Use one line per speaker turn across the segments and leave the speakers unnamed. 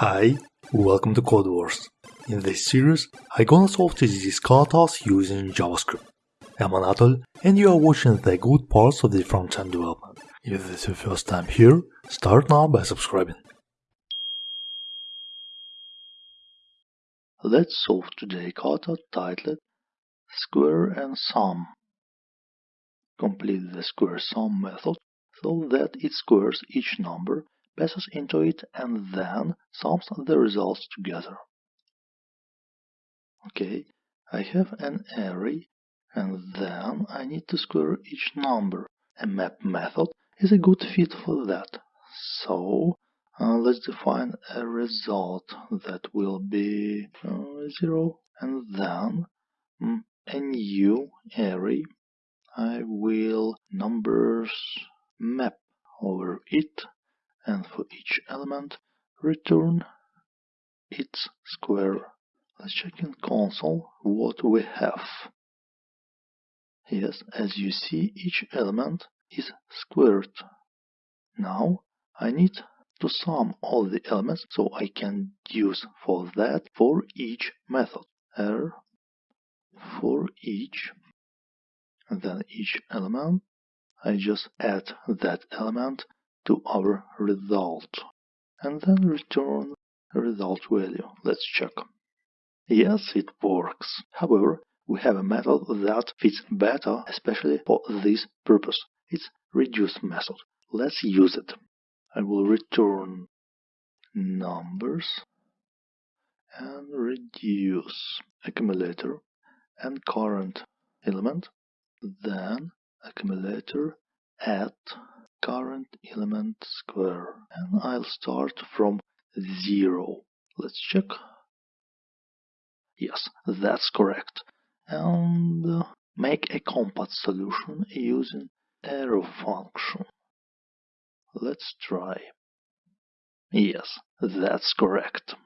Hi, welcome to Codewars. In this series, I'm gonna solve these katas using JavaScript. I'm Anatol, and you are watching the good parts of the front-end development. If this is your first time here, start now by subscribing. Let's solve today kata titled Square and Sum. Complete the square sum method so that it squares each number passes into it and then sums the results together. Okay, I have an array and then I need to square each number. A map method is a good fit for that. So uh, let's define a result that will be uh, 0 and then um, a new array. I will numbers map over it and for each element return its square. Let's check in console what we have. Yes, as you see, each element is squared. Now I need to sum all the elements so I can use for that for each method. R for each, and then each element. I just add that element to our result and then return result value. Let's check. Yes, it works. However, we have a method that fits better, especially for this purpose. It's reduce method. Let's use it. I will return numbers and reduce accumulator and current element, then accumulator add current element square and I'll start from 0. Let's check. Yes, that's correct. And uh, make a compact solution using arrow function. Let's try. Yes, that's correct.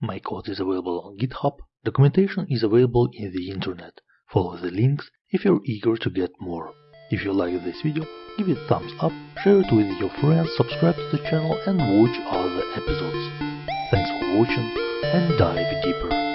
My code is available on GitHub. Documentation is available in the internet. Follow the links if you're eager to get more. If you like this video, give it a thumbs up, share it with your friends, subscribe to the channel and watch other episodes. Thanks for watching and dive deeper.